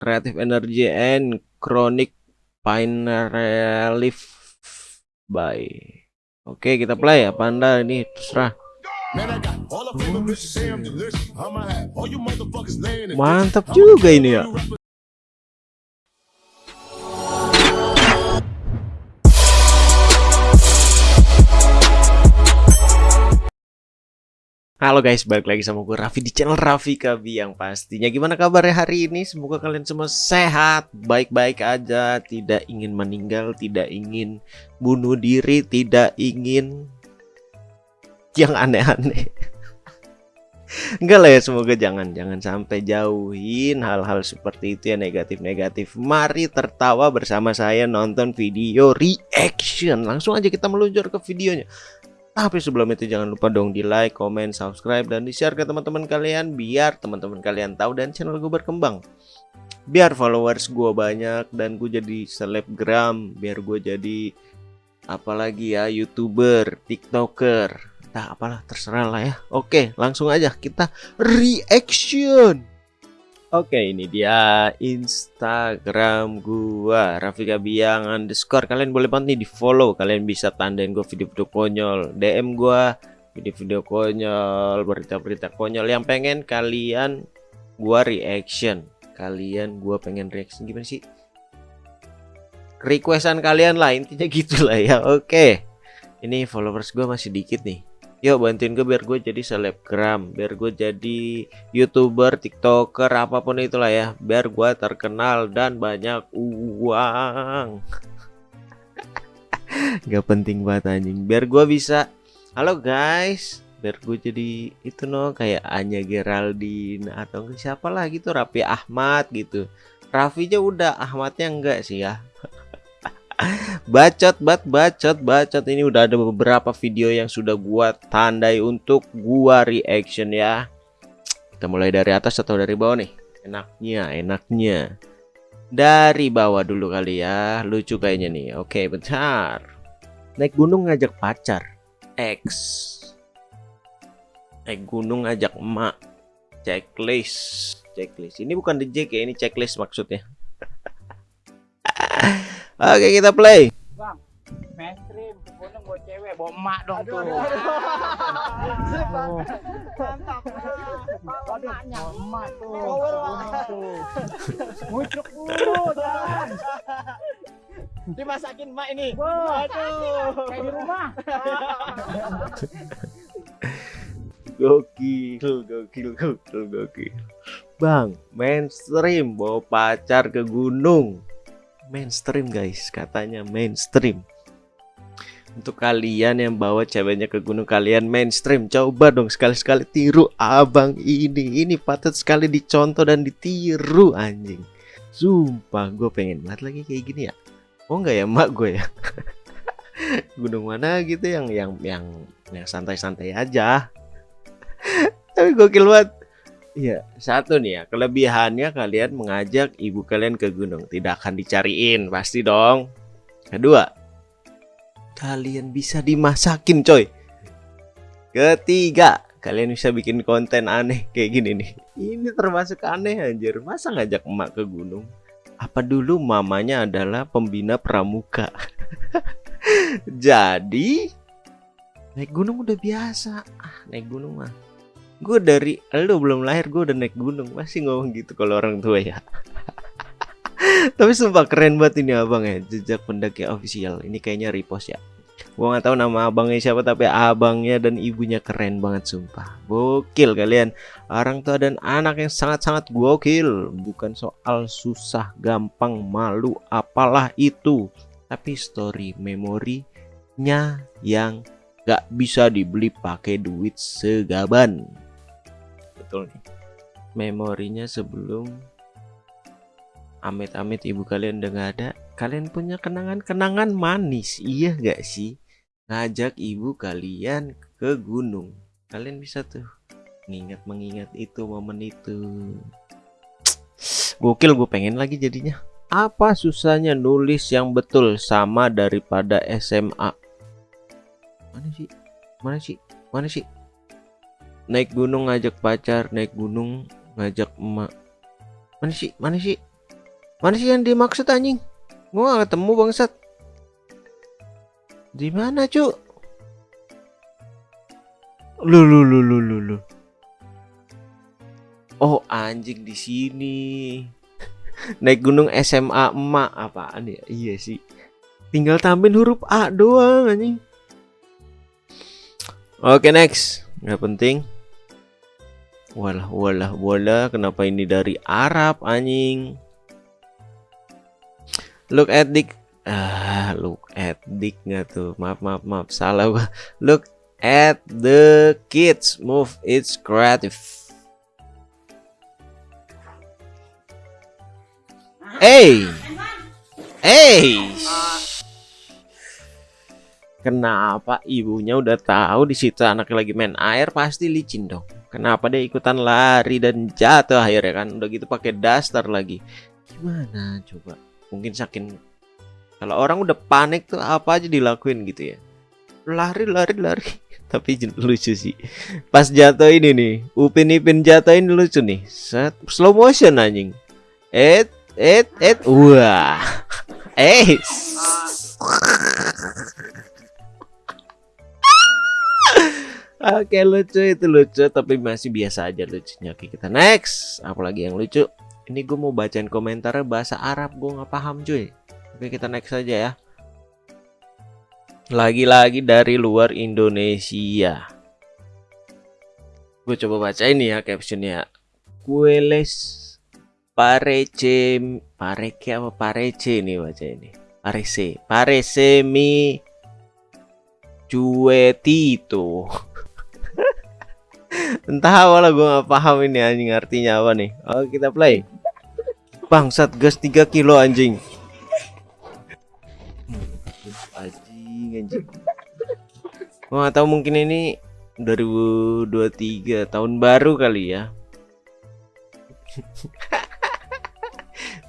creative energy and chronic pain relief by. Oke kita play ya panda. Ini terserah. Mantap juga ini ya Halo guys, balik lagi sama gue Raffi di channel Raffi Kabi yang pastinya. Gimana kabarnya hari ini? Semoga kalian semua sehat, baik-baik aja. Tidak ingin meninggal, tidak ingin bunuh diri, tidak ingin yang aneh-aneh. Enggak lah ya, semoga jangan Jangan sampai jauhin hal-hal seperti itu ya negatif-negatif. Mari tertawa bersama saya nonton video reaction. Langsung aja kita meluncur ke videonya tapi sebelum itu jangan lupa dong di like, comment, subscribe, dan di share ke teman-teman kalian Biar teman-teman kalian tahu dan channel gue berkembang. Biar followers gue banyak dan gue jadi selebgram Biar gue jadi apalagi ya youtuber, tiktoker. Nah apalah terserah lah ya. Oke langsung aja kita reaction Oke ini dia Instagram gua Rafika Biang underscore. Kalian boleh banget nih di follow Kalian bisa tandain gua video-video konyol. DM gua video-video konyol Berita-berita konyol. Yang pengen kalian gua reaction. Kalian gua pengen reaction. Gimana sih? Requestan kalian lah intinya gitulah ya. Oke Ini followers gua masih dikit nih Yuk bantuin gue biar gue jadi selebgram Biar gue jadi youtuber, tiktoker, apa pun itulah ya. Biar gue terkenal dan banyak uang. Gak penting banget anjing. Biar gue bisa. Halo guys. Biar gue jadi itu no Kayak Anya Geraldine Atau siapa lah gitu Raffi Ahmad gitu. Raffi aja udah Ahmadnya enggak sih ya bacot bat bacot bacot. Ini udah ada beberapa video yang sudah gua tandai untuk gua reaction ya. Kita mulai dari atas atau dari bawah nih? Enaknya enaknya. Dari bawah dulu kali ya. Lucu kayaknya nih. Oke bentar. Naik gunung ngajak pacar. X. Naik gunung ngajak emak. Checklist. Checklist. Ini bukan Jack ya ini checklist maksudnya Oke kita play. Bang, mainstream, gunung buat cewek, bawa emak dong tuh. Mantap. Waduh, emak tuh. tuh. Ngucuk dulu, jangan. Dimasakin emak ini. Waduh. Kayak di rumah. Gokil, gokil, gokil, gokil. Bang, mainstream bawa pacar ke gunung mainstream guys. Katanya mainstream. Untuk kalian yang bawa ceweknya ke gunung kalian mainstream coba dong sekali-sekali tiru abang ini. Ini patut sekali dicontoh dan ditiru anjing. Sumpah gue pengen banget lagi kayak gini ya. Oh enggak ya mak gue ya? Gunung mana gitu yang yang yang yang santai-santai aja. Tapi gokil banget Iya, satu nih ya, kelebihannya kalian mengajak ibu kalian ke gunung, tidak akan dicariin, pasti dong. Kedua, kalian bisa dimasakin, coy. Ketiga, kalian bisa bikin konten aneh kayak gini nih. Ini termasuk aneh anjir, masa ngajak emak ke gunung? Apa dulu mamanya adalah pembina pramuka? Jadi, naik gunung udah biasa. Ah, naik gunung mah gue dari lu belum lahir gue udah naik gunung. Masih ngomong gitu kalau orang tua ya. Tapi sumpah keren banget ini abang ya jejak pendaki official. Ini kayaknya repost ya. Gue nggak tahu nama abangnya siapa tapi abangnya dan ibunya keren banget sumpah. Gokil kalian. Orang tua dan anak yang sangat-sangat gokil. Bukan soal susah gampang malu apalah itu. Tapi story memorinya yang gak bisa dibeli pakai duit segaban betul memorinya sebelum amit-amit ibu kalian udah gak ada kalian punya kenangan-kenangan manis iya gak sih? Ngajak ibu kalian ke gunung. Kalian bisa tuh mengingat mengingat itu momen itu. Gokil gue pengen lagi jadinya. Apa susahnya nulis yang betul sama daripada SMA mana sih? Mana sih? Mana sih naik gunung ngajak pacar naik gunung ngajak emak mana sih mana sih Mana sih yang dimaksud anjing? Gua gak ketemu bangsat. Di mana, Cuk? Lu lu lu lu lu lu. Oh, anjing di sini. Naik gunung SMA emak apaan ya? Iya sih. Tinggal tambahin huruf A doang anjing. Oke, next. Nggak penting. Walah, walah, walah. Kenapa ini dari Arab anjing? Look at Dick. Ah, look at Dick nggak tuh? Maaf, maaf, maaf. Salah gua. Look at the kids move. It's creative. Hey, hey. Kenapa ibunya udah tahu di situ anaknya lagi main air pasti licin dong. Kenapa dia ikutan lari dan jatuh akhirnya kan? Udah gitu pakai daster lagi. Gimana coba? Mungkin saking kalau orang udah panik tuh apa aja dilakuin gitu ya. Lari lari lari. Tapi lucu sih. Pas jatuh ini nih, Upin Ipin jatuh ini lucu nih. Set slow motion anjing. Et et et wah. Eh. Oke lucu itu lucu tapi masih biasa aja lucunya. Oke kita next. Apalagi yang lucu? Ini gue mau bacain komentar bahasa Arab Gue nggak paham cuy. Oke kita next aja ya. Lagi-lagi dari luar Indonesia. Gue coba baca ini ya captionnya. Kueles Parece Pareke apa? Parece nih baca ini. Parece Parece mi Cuetito Entah apa lah gue gak paham ini anjing artinya apa nih. Oke kita play. Bangsat gas 3 kilo anjing. Anjing anjing. Gue gak tahu mungkin ini 2023 tahun baru kali ya.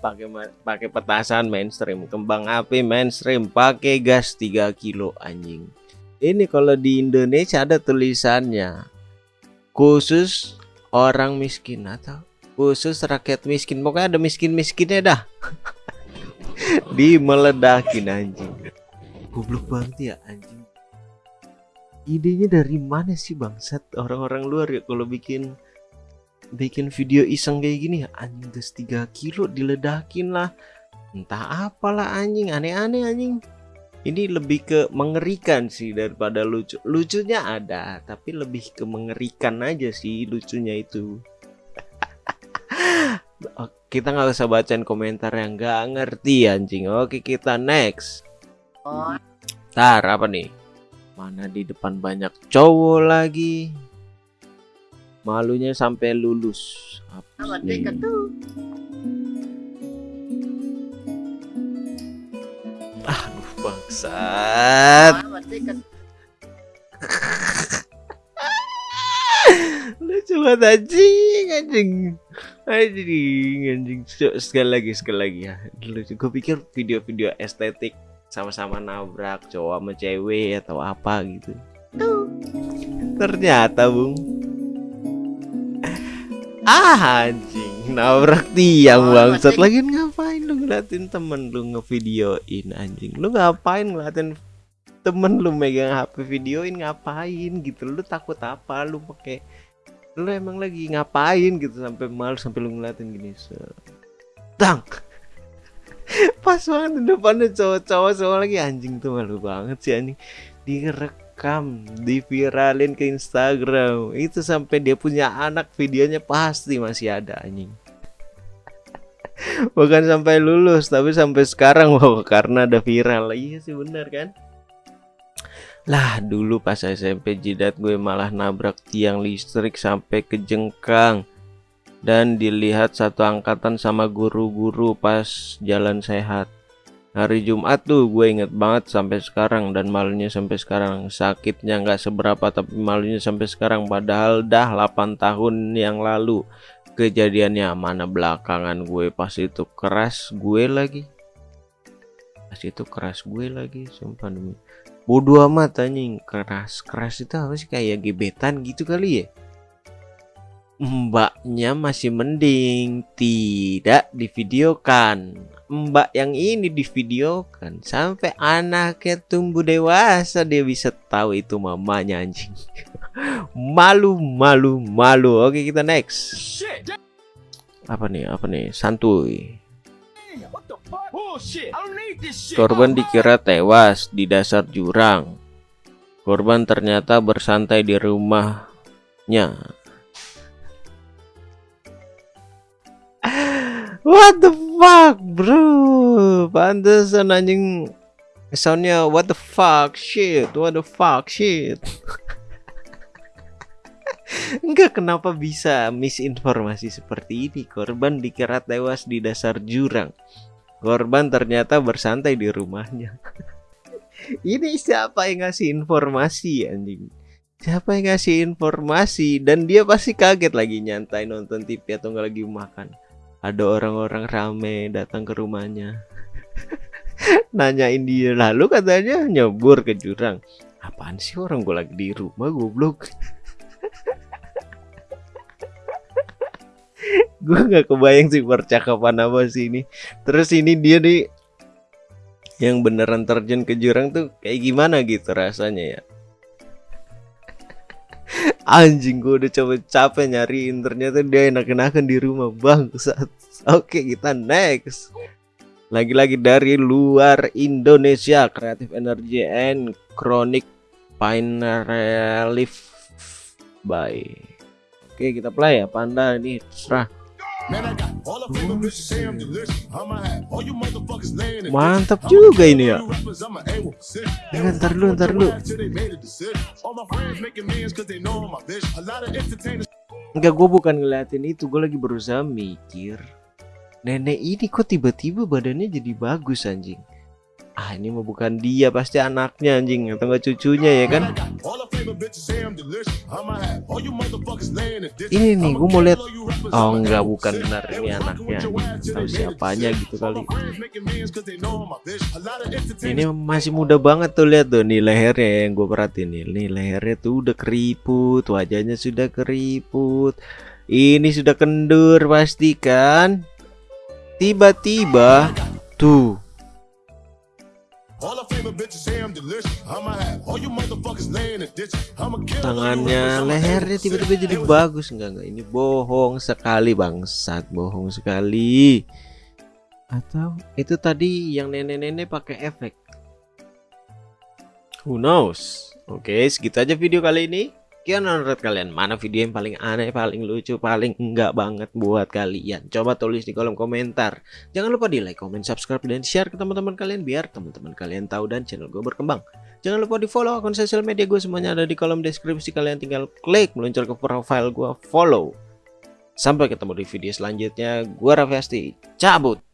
Pakai pakai petasan mainstream. Kembang api mainstream pakai gas 3 kilo anjing. Ini kalau di Indonesia ada tulisannya khusus orang miskin atau khusus rakyat miskin. Pokoknya ada miskin-miskinnya dah. Di meledakin anjing. Goblok banget ya anjing. Idenya dari mana sih bangsat? Orang-orang luar ya kalau bikin bikin video iseng kayak gini ya anjing gas 3 kilo diledakin lah. Entah apalah anjing. Aneh-aneh anjing ini lebih ke mengerikan sih daripada lucu. Lucunya ada tapi lebih ke mengerikan aja sih lucunya itu. Kita nggak usah bacain komentar yang nggak ngerti anjing. Oke kita next. Tar apa nih? Mana di depan banyak cowok lagi? Malunya sampai lulus. Apa nih bangsat lucu banget anjing anjing. Anjing anjing. Sekali lagi sekali lagi ya. Lucu. Gue pikir video-video estetik sama-sama nabrak cowok sama cewek atau apa gitu. Ternyata bung. Ah anjing nabrak tiang bangsat. lagi ngapain lu ngeliatin temen lu ngevideoin anjing? Lu ngapain ngeliatin temen lu megang HP videoin? Ngapain gitu? Lu takut apa? Lu pakai lu emang lagi ngapain gitu sampai malu sampai lu ngeliatin gini sedang pas banget di depannya cowok-cowok cowok lagi anjing tuh malu banget sih anjing direkam diviralin ke Instagram. Itu sampai dia punya anak videonya pasti masih ada anjing. Bukan sampai lulus tapi sampai sekarang wow karena ada viral. Iya sih bener kan? Lah dulu pas SMP jidat gue malah nabrak tiang listrik sampai kejengkang dan dilihat satu angkatan sama guru-guru pas jalan sehat hari Jumat tuh gue inget banget sampai sekarang dan malunya sampai sekarang. Sakitnya nggak seberapa tapi malunya sampai sekarang. Padahal dah 8 tahun yang lalu kejadiannya mana belakangan gue. Pas itu keras gue lagi. Pas itu keras gue lagi sumpah demi. Bodoh amat anjing. Keras keras itu apa sih? Kayak gebetan gitu kali ya? Mbaknya masih mending tidak divideokan mbak yang ini divideokan. Sampai anaknya tumbuh dewasa dia bisa tahu itu mamanya anjing. Malu malu malu. Oke kita next. Apa nih apa nih? Santuy. Korban dikira tewas di dasar jurang. Korban ternyata bersantai di rumahnya. What the bro? Pantesan anjing soundnya what the fuck shit, what the fuck shit. Enggak kenapa bisa misinformasi seperti ini. Korban dikira tewas di dasar jurang. Korban ternyata bersantai di rumahnya. ini siapa yang ngasih informasi anjing? Siapa yang ngasih informasi dan dia pasti kaget lagi nyantai nonton TV atau nggak lagi makan ada orang-orang rame datang ke rumahnya. Nanyain dia lalu katanya nyebur ke jurang. Apaan sih orang gue lagi di rumah goblok? Gue nggak kebayang sih percakapan apa sih ini. Terus ini dia nih yang beneran terjun ke jurang tuh kayak gimana gitu rasanya ya anjing gue udah coba capek nyariin ternyata dia enak-enakan di rumah bang. Oke kita next. Lagi-lagi dari luar Indonesia Creative Energy and Chronic Pain Relief. By oke kita play ya panda. Ini serah Mantap juga ini ya. Ya, ntar dulu, ntar dulu. Enggak, gue bukan ngeliatin itu, gue lagi berusaha mikir. Nenek ini kok tiba-tiba badannya jadi bagus anjing ah ini mah bukan dia pasti anaknya anjing atau enggak cucunya ya kan? Ini nih gue mau lihat oh enggak bukan benar ini anaknya tahu siapanya gitu kali. ini masih muda banget tuh lihat tuh nih lehernya yang gue perhatiin nih. Nih lehernya tuh udah keriput wajahnya sudah keriput. Ini sudah kendur pasti kan tiba-tiba tuh Tangannya, lehernya tiba-tiba jadi bagus enggak enggak ini bohong sekali bangsat, bohong sekali. Atau itu tadi yang nenek-nenek pakai efek. Who knows? Oke, segitu aja video kali ini. Sekian menurut kalian mana video yang paling aneh, paling lucu, paling enggak banget buat kalian? Coba tulis di kolom komentar. Jangan lupa di like, comment, subscribe, dan share ke teman-teman kalian biar teman-teman kalian tahu dan channel gue berkembang. Jangan lupa di follow akun sosial media gue semuanya ada di kolom deskripsi. Kalian tinggal klik meluncur ke profile gue follow. Sampai ketemu di video selanjutnya. Gue Raffi Asti, cabut.